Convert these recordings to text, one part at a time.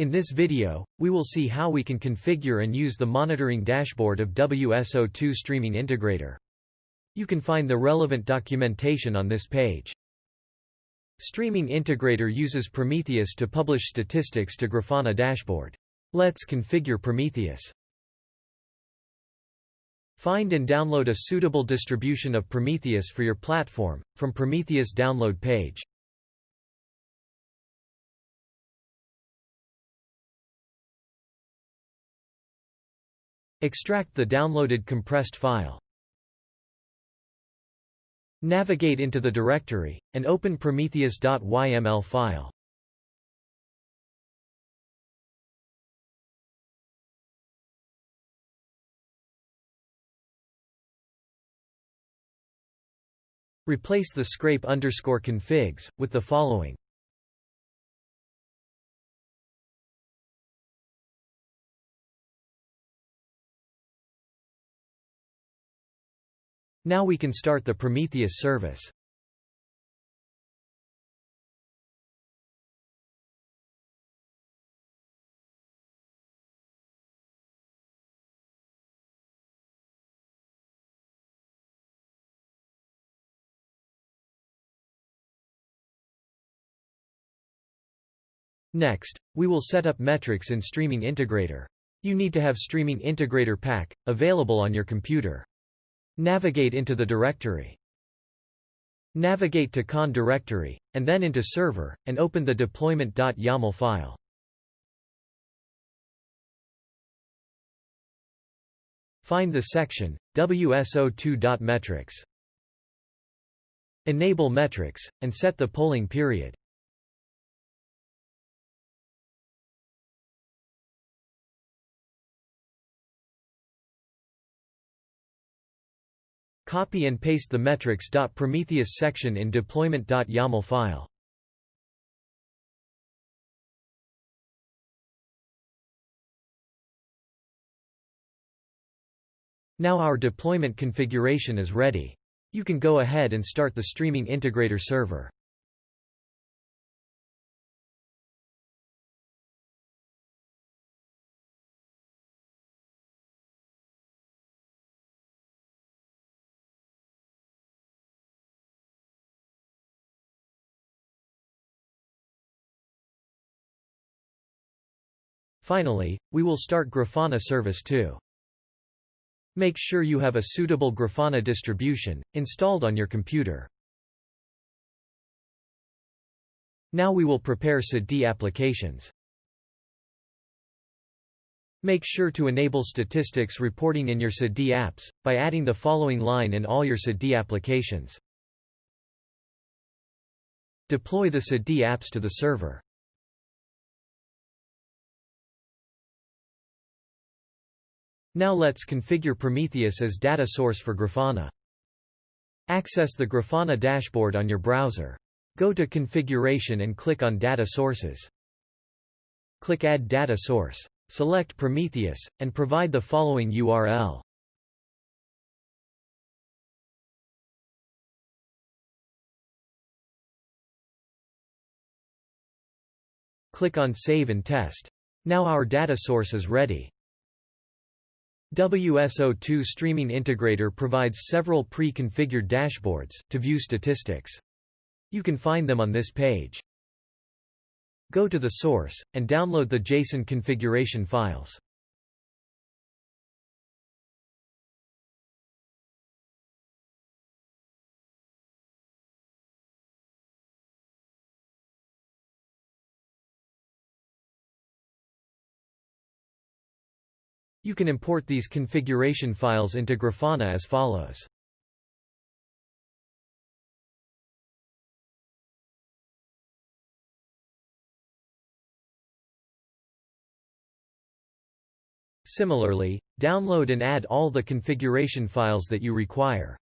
In this video, we will see how we can configure and use the monitoring dashboard of WSO2 Streaming Integrator. You can find the relevant documentation on this page. Streaming Integrator uses Prometheus to publish statistics to Grafana dashboard. Let's configure Prometheus. Find and download a suitable distribution of Prometheus for your platform, from Prometheus download page. Extract the downloaded compressed file. Navigate into the directory, and open prometheus.yml file. Replace the scrape underscore configs, with the following Now we can start the Prometheus service. Next, we will set up metrics in Streaming Integrator. You need to have Streaming Integrator pack, available on your computer. Navigate into the directory. Navigate to con directory, and then into server, and open the deployment.yaml file. Find the section, WSO2.metrics. Enable metrics, and set the polling period. Copy and paste the metrics.prometheus section in deployment.yaml file. Now our deployment configuration is ready. You can go ahead and start the Streaming Integrator server. Finally, we will start Grafana Service 2. Make sure you have a suitable Grafana distribution, installed on your computer. Now we will prepare Siddhi applications. Make sure to enable statistics reporting in your Siddhi apps, by adding the following line in all your Siddhi applications. Deploy the Siddhi apps to the server. Now let's configure Prometheus as data source for Grafana. Access the Grafana dashboard on your browser. Go to Configuration and click on Data Sources. Click Add Data Source. Select Prometheus, and provide the following URL. Click on Save and Test. Now our data source is ready. WSO2 Streaming Integrator provides several pre-configured dashboards, to view statistics. You can find them on this page. Go to the source, and download the JSON configuration files. You can import these configuration files into Grafana as follows. Similarly, download and add all the configuration files that you require.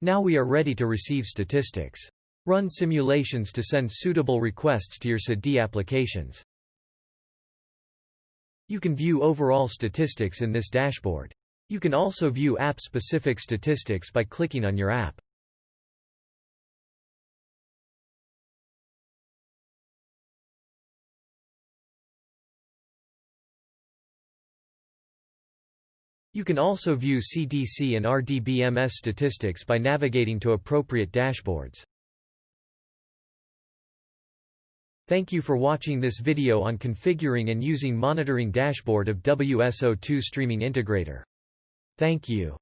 Now we are ready to receive statistics. Run simulations to send suitable requests to your Siddhi applications. You can view overall statistics in this dashboard. You can also view app-specific statistics by clicking on your app. You can also view CDC and RDBMS statistics by navigating to appropriate dashboards. Thank you for watching this video on configuring and using monitoring dashboard of WSO2 Streaming Integrator. Thank you.